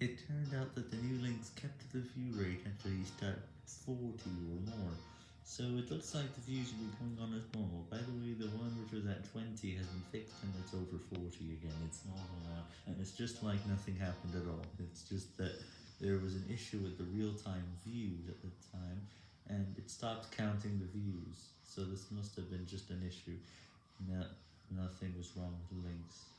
It turned out that the new links kept the view rate at least at 40 or more, so it looks like the views will be going on as normal. By the way, the one which was at 20 has been fixed and it's over 40 again, it's normal now, and it's just like nothing happened at all. It's just that there was an issue with the real-time views at the time, and it stopped counting the views, so this must have been just an issue. No, nothing was wrong with the links.